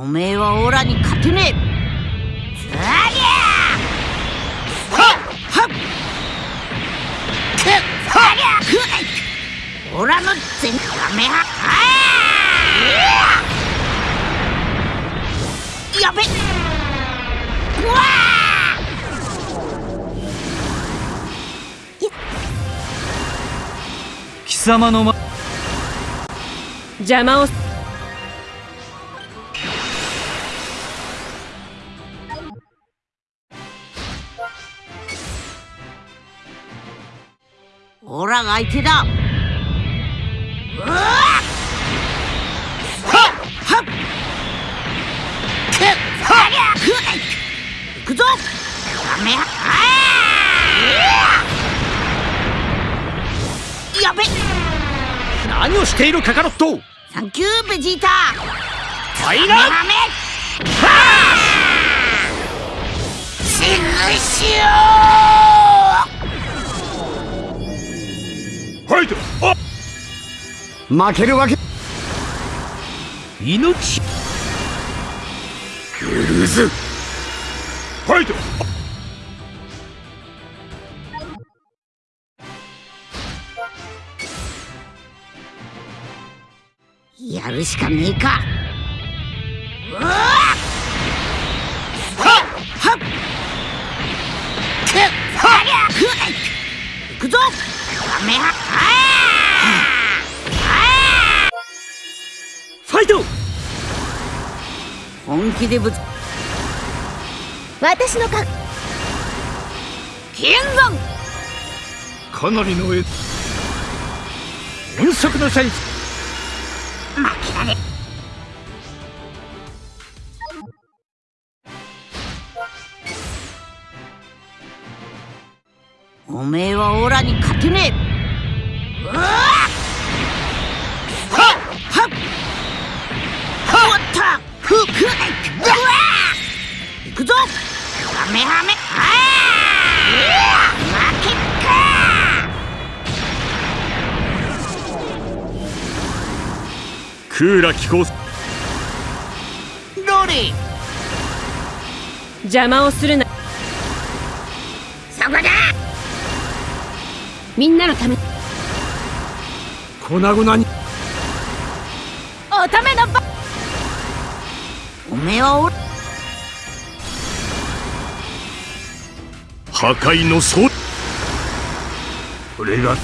おめえはオラに勝てねえ。ゃはっくオラの全カメハあやべうわ貴様のま邪魔をオラが相手だ。うわはっ。行くぞ。カメハやべ。何をしているカカロット。サンキューベジータ。ファイナル。カメシグシ負けるわけ。命。許すファイトやるしかねえかファイト！本気でぶつ私のか剣山かなりの絵音速のシャイ負けられめえ。はオラに勝てねえクーラ気候ロリ邪魔をするなみんなのため。粉々に。おためのば。おめえはオラ破壊の層これが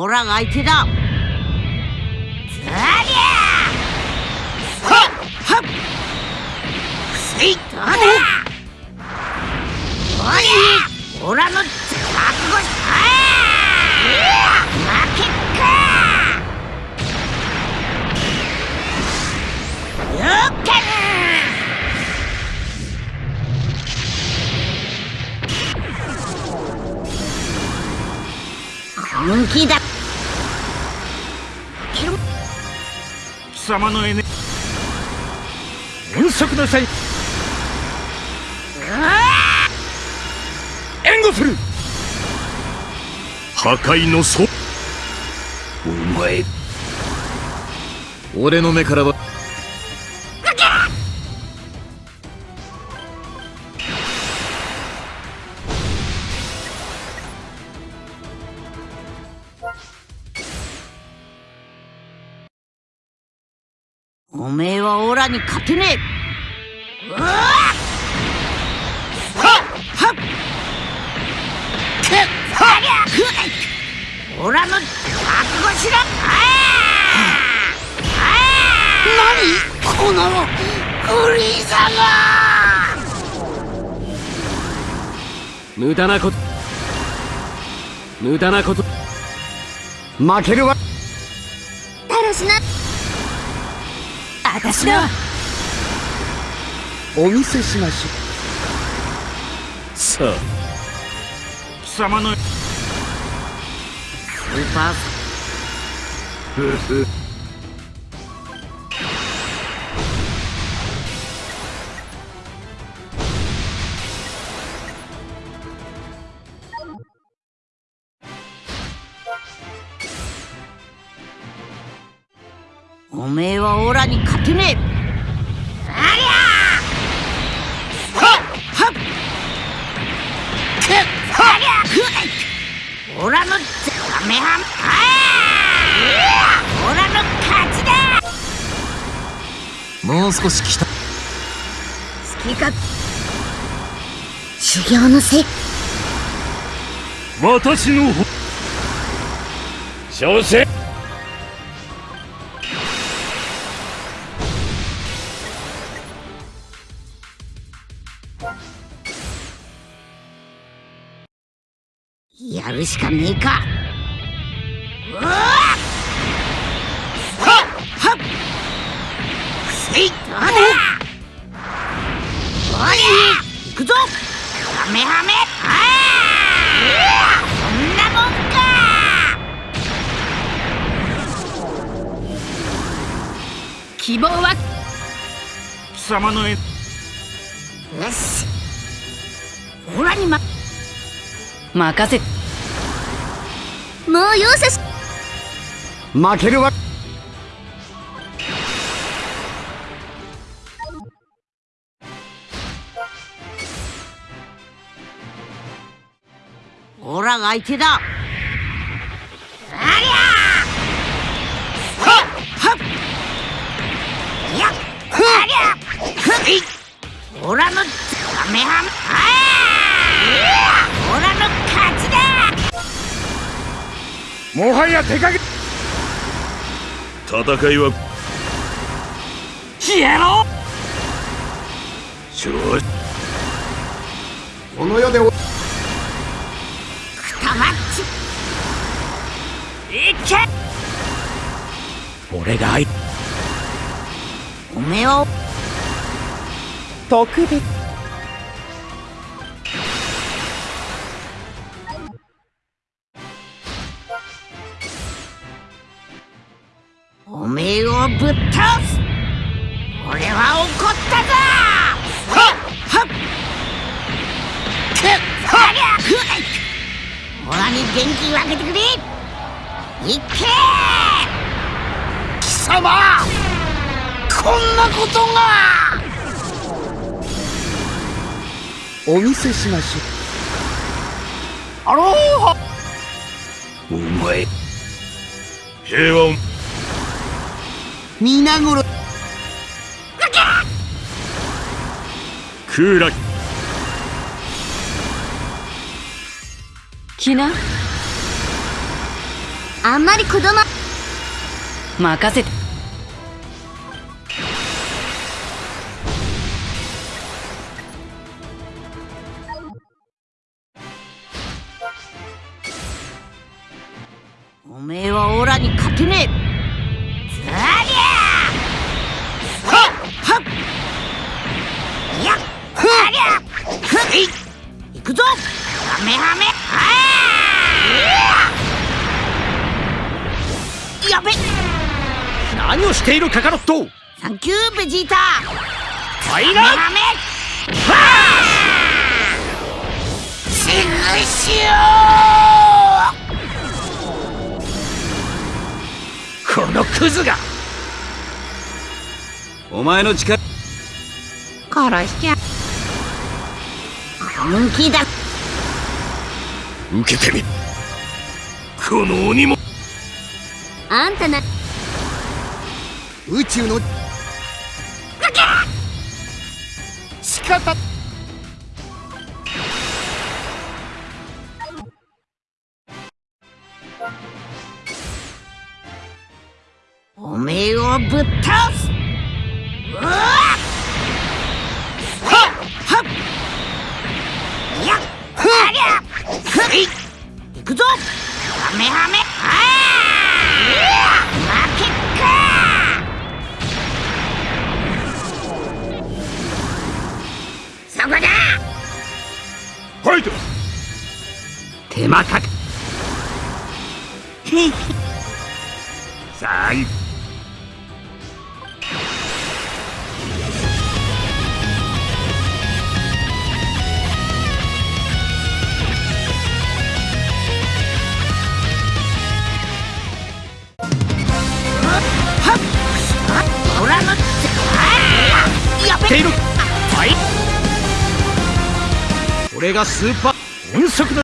オラが相手だ。ザリャー。はっはっ。せいどうだおりゃオラの覚悟しあー。負けっか。よっけ。本気だ。貴様のエネ音速のシャイ援護する!破壊の層お前。俺の目からはえ。はオラに勝てねえうわはっはっオラの覚悟しろあー何このフリーザが無駄なこと無駄なこと負けるわたらしな私だお見せしましょさあ。貴様の。スーパーおめはオラに勝てねえ。ありゃはっ。はっ。くっ。ありゃくっ。オラのザメハンあオラの勝ちだもう少し来た好きか修行のせい私の方小るしかねえか。うわっはっはっ。せいどうだ。おりくぞ。ハメハメ。ああそんなもんか。希望は？貴様の絵。よし。オラにま。任せもう容赦し負けるわ。オラが相手だだもはや手加減戦いは。消えろ！ちょこの世でお。くたばっち。いけ！俺が相。おめえを。特別をぶっ倒す俺は怒ったぞはっはっ。くっはりゃふいオラに元気分けてくれいけ貴様。こんなことがお見せしましょあろうはお前平和を皆頃クーラ来なあんまり子供。任せて。おめえはオラに勝てねえくぞ。ハメハメ。ああやべ。何をしているカカロット。サンキューベジータ。はいハメハメ。はあシグシこのクズが。お前の力。ュ殺しちゃ本気だ。受けてみ。この鬼も。あんたな。宇宙の。仕方。おめえをぶっ倒すい。行くぞ。ハメハメ。ああ負けっか。そこだ。ファイト手間かけ。さあいはいるはい俺がスーパー音速の